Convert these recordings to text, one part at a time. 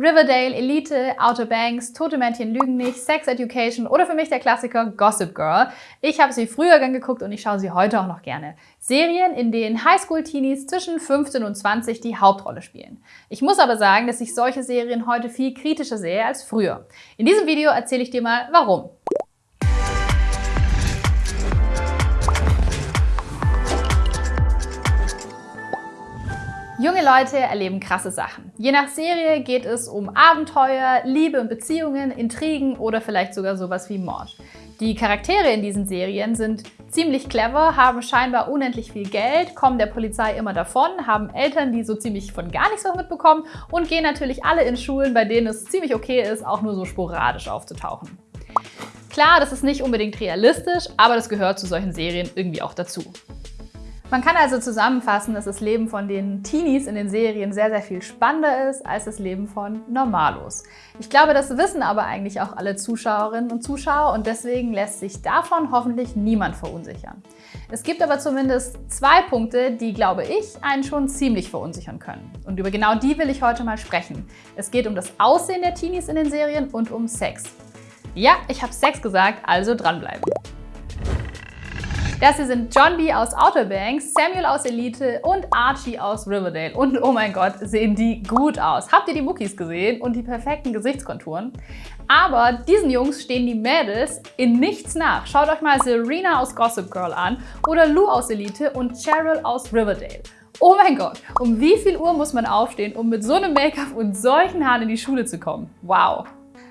Riverdale, Elite, Outer Banks, Tote Mädchen lügen nicht, Sex Education oder für mich der Klassiker Gossip Girl. Ich habe sie früher gern geguckt und ich schaue sie heute auch noch gerne. Serien, in denen Highschool-Teenies zwischen 15 und 20 die Hauptrolle spielen. Ich muss aber sagen, dass ich solche Serien heute viel kritischer sehe als früher. In diesem Video erzähle ich dir mal, warum. Junge Leute erleben krasse Sachen. Je nach Serie geht es um Abenteuer, Liebe und Beziehungen, Intrigen oder vielleicht sogar sowas wie Mord. Die Charaktere in diesen Serien sind ziemlich clever, haben scheinbar unendlich viel Geld, kommen der Polizei immer davon, haben Eltern, die so ziemlich von gar nichts was mitbekommen und gehen natürlich alle in Schulen, bei denen es ziemlich okay ist, auch nur so sporadisch aufzutauchen. Klar, das ist nicht unbedingt realistisch, aber das gehört zu solchen Serien irgendwie auch dazu. Man kann also zusammenfassen, dass das Leben von den Teenies in den Serien sehr, sehr viel spannender ist als das Leben von Normalos. Ich glaube, das wissen aber eigentlich auch alle Zuschauerinnen und Zuschauer und deswegen lässt sich davon hoffentlich niemand verunsichern. Es gibt aber zumindest zwei Punkte, die, glaube ich, einen schon ziemlich verunsichern können. Und über genau die will ich heute mal sprechen. Es geht um das Aussehen der Teenies in den Serien und um Sex. Ja, ich habe Sex gesagt, also dranbleiben. Das hier sind John B. aus Outer Banks, Samuel aus Elite und Archie aus Riverdale. Und oh mein Gott, sehen die gut aus. Habt ihr die Muckis gesehen und die perfekten Gesichtskonturen? Aber diesen Jungs stehen die Mädels in nichts nach. Schaut euch mal Serena aus Gossip Girl an oder Lou aus Elite und Cheryl aus Riverdale. Oh mein Gott, um wie viel Uhr muss man aufstehen, um mit so einem Make-up und solchen Haaren in die Schule zu kommen? Wow!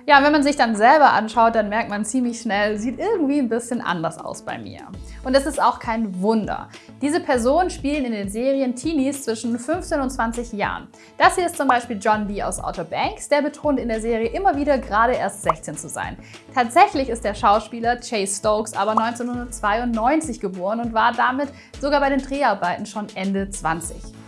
Ja, wenn man sich dann selber anschaut, dann merkt man ziemlich schnell, sieht irgendwie ein bisschen anders aus bei mir. Und das ist auch kein Wunder. Diese Personen spielen in den Serien Teenies zwischen 15 und 20 Jahren. Das hier ist zum Beispiel John B. aus Outer Banks, der betont in der Serie immer wieder gerade erst 16 zu sein. Tatsächlich ist der Schauspieler Chase Stokes aber 1992 geboren und war damit sogar bei den Dreharbeiten schon Ende 20.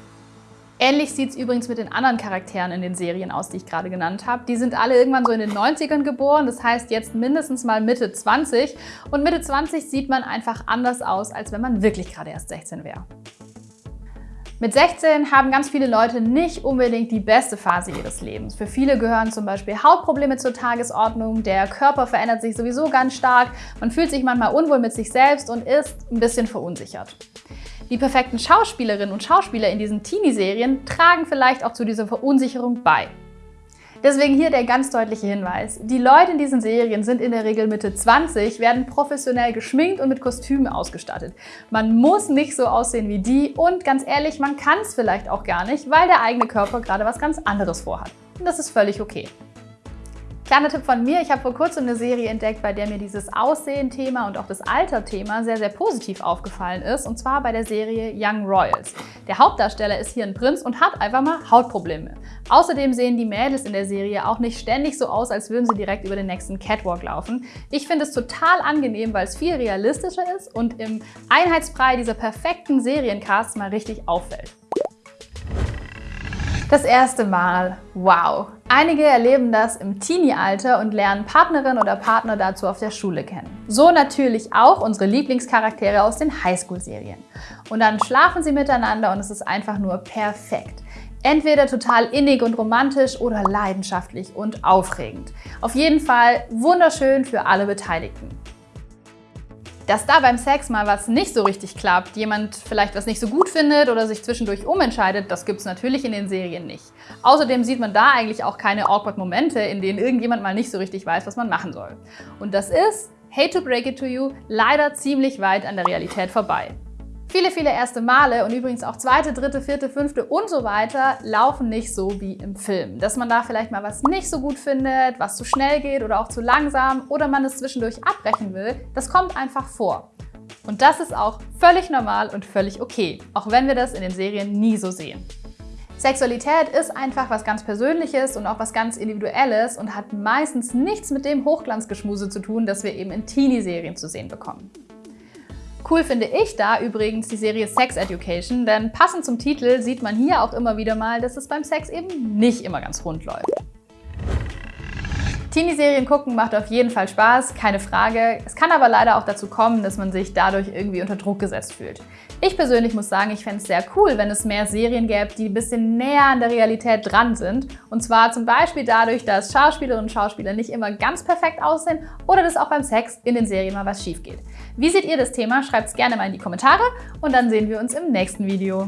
Ähnlich sieht es übrigens mit den anderen Charakteren in den Serien aus, die ich gerade genannt habe. Die sind alle irgendwann so in den 90ern geboren, das heißt jetzt mindestens mal Mitte 20. Und Mitte 20 sieht man einfach anders aus, als wenn man wirklich gerade erst 16 wäre. Mit 16 haben ganz viele Leute nicht unbedingt die beste Phase ihres Lebens. Für viele gehören zum Beispiel Hautprobleme zur Tagesordnung, der Körper verändert sich sowieso ganz stark, man fühlt sich manchmal unwohl mit sich selbst und ist ein bisschen verunsichert. Die perfekten Schauspielerinnen und Schauspieler in diesen Teenie-Serien tragen vielleicht auch zu dieser Verunsicherung bei. Deswegen hier der ganz deutliche Hinweis. Die Leute in diesen Serien sind in der Regel Mitte 20, werden professionell geschminkt und mit Kostümen ausgestattet. Man muss nicht so aussehen wie die und ganz ehrlich, man kann es vielleicht auch gar nicht, weil der eigene Körper gerade was ganz anderes vorhat. Und das ist völlig okay. Kleiner Tipp von mir, ich habe vor kurzem eine Serie entdeckt, bei der mir dieses Aussehen-Thema und auch das Alter-Thema sehr, sehr positiv aufgefallen ist, und zwar bei der Serie Young Royals. Der Hauptdarsteller ist hier ein Prinz und hat einfach mal Hautprobleme. Außerdem sehen die Mädels in der Serie auch nicht ständig so aus, als würden sie direkt über den nächsten Catwalk laufen. Ich finde es total angenehm, weil es viel realistischer ist und im Einheitsbrei dieser perfekten Seriencasts mal richtig auffällt. Das erste Mal. Wow! Einige erleben das im Teenie-Alter und lernen Partnerin oder Partner dazu auf der Schule kennen. So natürlich auch unsere Lieblingscharaktere aus den Highschool-Serien. Und dann schlafen sie miteinander und es ist einfach nur perfekt. Entweder total innig und romantisch oder leidenschaftlich und aufregend. Auf jeden Fall wunderschön für alle Beteiligten. Dass da beim Sex mal was nicht so richtig klappt, jemand vielleicht was nicht so gut findet oder sich zwischendurch umentscheidet, das gibt es natürlich in den Serien nicht. Außerdem sieht man da eigentlich auch keine awkward Momente, in denen irgendjemand mal nicht so richtig weiß, was man machen soll. Und das ist, hate to break it to you, leider ziemlich weit an der Realität vorbei. Viele, viele erste Male und übrigens auch zweite, dritte, vierte, fünfte und so weiter laufen nicht so wie im Film. Dass man da vielleicht mal was nicht so gut findet, was zu schnell geht oder auch zu langsam oder man es zwischendurch abbrechen will, das kommt einfach vor. Und das ist auch völlig normal und völlig okay, auch wenn wir das in den Serien nie so sehen. Sexualität ist einfach was ganz Persönliches und auch was ganz Individuelles und hat meistens nichts mit dem Hochglanzgeschmuse zu tun, das wir eben in Teenie-Serien zu sehen bekommen. Cool finde ich da übrigens die Serie Sex Education, denn passend zum Titel sieht man hier auch immer wieder mal, dass es beim Sex eben nicht immer ganz rund läuft. Teenie-Serien gucken macht auf jeden Fall Spaß, keine Frage. Es kann aber leider auch dazu kommen, dass man sich dadurch irgendwie unter Druck gesetzt fühlt. Ich persönlich muss sagen, ich fände es sehr cool, wenn es mehr Serien gäbe, die ein bisschen näher an der Realität dran sind. Und zwar zum Beispiel dadurch, dass Schauspielerinnen und Schauspieler nicht immer ganz perfekt aussehen oder dass auch beim Sex in den Serien mal was schief geht. Wie seht ihr das Thema? Schreibt es gerne mal in die Kommentare und dann sehen wir uns im nächsten Video.